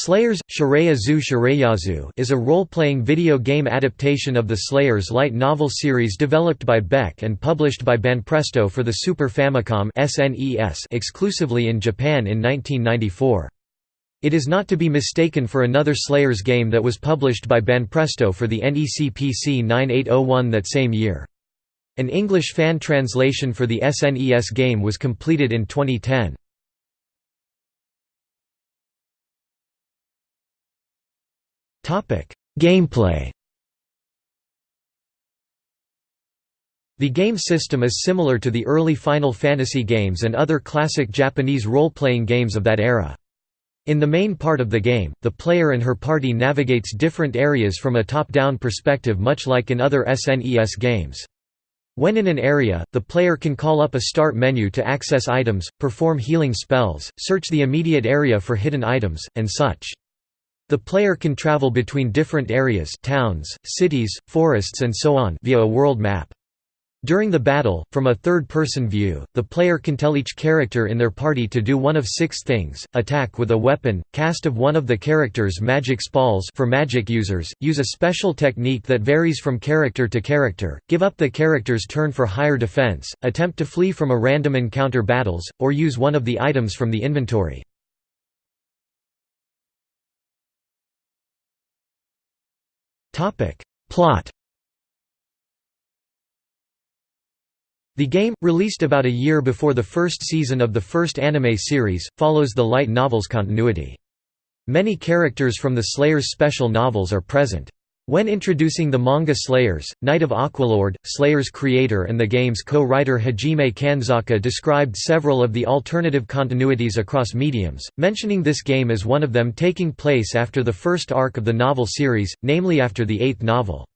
Slayers Shireyazu Shireyazu is a role-playing video game adaptation of the Slayers light novel series developed by Beck and published by Banpresto for the Super Famicom SNES exclusively in Japan in 1994. It is not to be mistaken for another Slayers game that was published by Banpresto for the NEC PC 9801 that same year. An English fan translation for the SNES game was completed in 2010. Gameplay The game system is similar to the early Final Fantasy games and other classic Japanese role-playing games of that era. In the main part of the game, the player and her party navigates different areas from a top-down perspective much like in other SNES games. When in an area, the player can call up a start menu to access items, perform healing spells, search the immediate area for hidden items, and such. The player can travel between different areas towns, cities, forests and so on via a world map. During the battle, from a third-person view, the player can tell each character in their party to do one of six things, attack with a weapon, cast of one of the character's magic spells for magic users, use a special technique that varies from character to character, give up the character's turn for higher defense, attempt to flee from a random encounter battles, or use one of the items from the inventory. Plot The game, released about a year before the first season of the first anime series, follows the light novel's continuity. Many characters from the Slayers special novels are present. When introducing the manga Slayers, Knight of Aqualord, Slayers creator and the game's co-writer Hajime Kanzaka described several of the alternative continuities across mediums, mentioning this game as one of them taking place after the first arc of the novel series, namely after the eighth novel.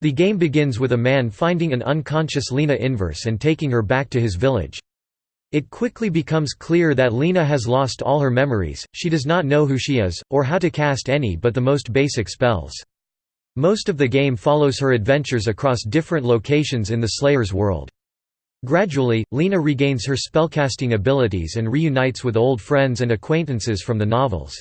The game begins with a man finding an unconscious Lina Inverse and taking her back to his village. It quickly becomes clear that Lina has lost all her memories, she does not know who she is, or how to cast any but the most basic spells. Most of the game follows her adventures across different locations in the Slayer's world. Gradually, Lina regains her spellcasting abilities and reunites with old friends and acquaintances from the novels.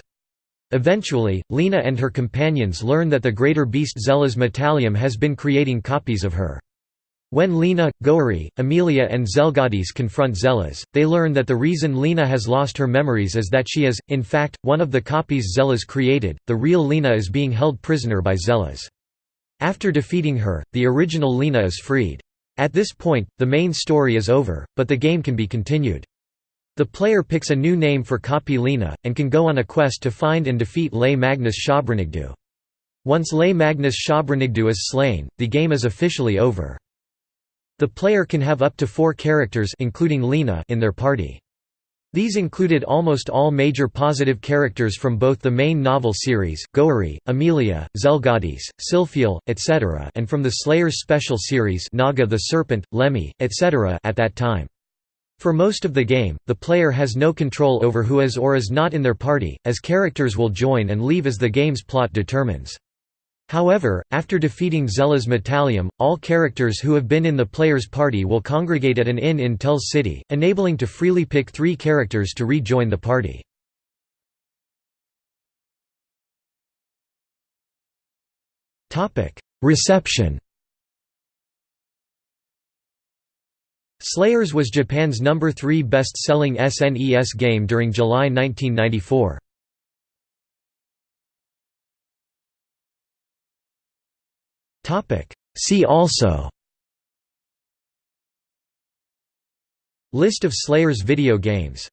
Eventually, Lina and her companions learn that the greater beast Zellas Metallium has been creating copies of her. When Lina, Gourry, Amelia and Zelgadis confront Zellas, they learn that the reason Lina has lost her memories is that she is, in fact, one of the copies Zellas created, the real Lina is being held prisoner by Zellas. After defeating her, the original Lina is freed. At this point, the main story is over, but the game can be continued. The player picks a new name for copy Lina, and can go on a quest to find and defeat Lei Magnus Shabranigdu. Once Lei Magnus Shabranigdu is slain, the game is officially over. The player can have up to four characters including Lina in their party. These included almost all major positive characters from both the main novel series, Gourry, Amelia, Zelgadis, Sylphiel, etc. and from the Slayers special series Naga the Serpent, Lemmy, etc. at that time. For most of the game, the player has no control over who is or is not in their party, as characters will join and leave as the game's plot determines. However, after defeating Zellas Metallium, all characters who have been in the player's party will congregate at an inn in Tells City, enabling to freely pick three characters to rejoin the party. Reception Slayers was Japan's number 3 best-selling SNES game during July 1994. See also. List of Slayers video games